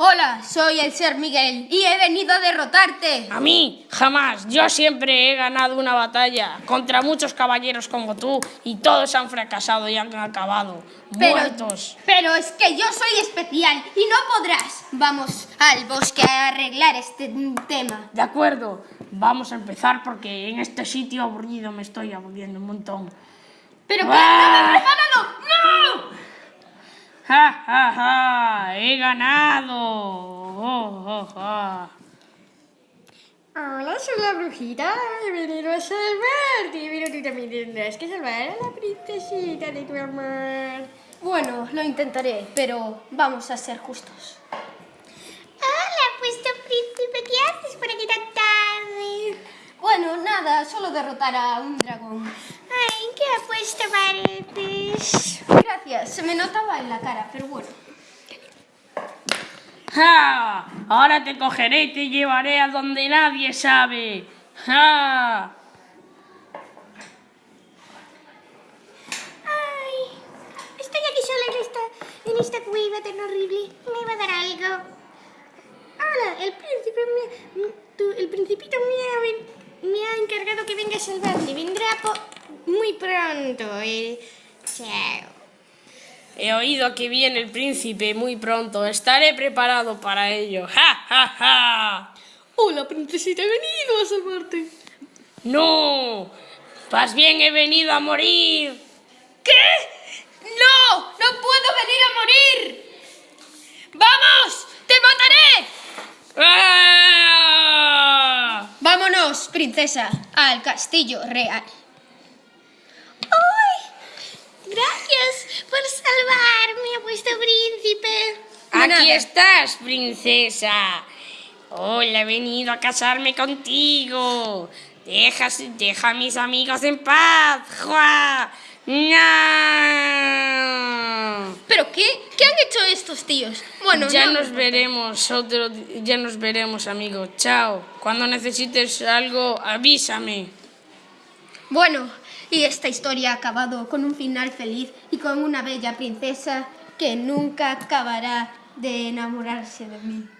Hola, soy el Ser Miguel y he venido a derrotarte. A mí, jamás. Yo siempre he ganado una batalla contra muchos caballeros como tú y todos han fracasado y han acabado Pero, muertos. pero es que yo soy especial y no podrás. Vamos al bosque a arreglar este tema. De acuerdo, vamos a empezar porque en este sitio aburrido me estoy aburriendo un montón. Pero ¡Ah! prepárame, prepáralo. ¡No! ¡Ja, ja, ja! ¡He ganado! ¡Oh, oh, oh! Hola, soy la brujita. He venido a salvarte. Pero tú también tendrás que salvar a la princesita de tu amor. Bueno, lo intentaré, pero vamos a ser justos. Hola, puesto príncipe. ¿Qué haces por aquí tan tarde? Bueno, nada, solo derrotar a un dragón. Ay, ¿qué apuesta pareces? Gracias, se me notaba en la cara, pero bueno. Ahora te cogeré y te llevaré a donde nadie sabe. Ay, estoy aquí sola en esta, en esta cueva tan horrible. Me va a dar algo. Hola, el príncipe me, el principito me ha, me ha encargado que venga a salvarte. Vendrá muy pronto. eh. Chao. He oído que viene el príncipe muy pronto. Estaré preparado para ello. ¡Ja, ja, ja! Hola, princesita, he venido a salvarte. ¡No! Más bien he venido a morir. ¿Qué? ¡No! ¡No puedo venir a morir! ¡Vamos! ¡Te mataré! ¡Ah! Vámonos, princesa, al castillo real. ¡Ay! Gracias por salvarme, vuestro príncipe. De Aquí estás, princesa. Hola, he venido a casarme contigo. Deja, deja a mis amigos en paz. ¡Jua! ¡No! ¿Pero qué? ¿Qué han hecho estos tíos? Bueno, ya no nos veremos otro ya nos veremos, amigo. Chao. Cuando necesites algo, avísame. Bueno, y esta historia ha acabado con un final feliz y con una bella princesa que nunca acabará de enamorarse de mí.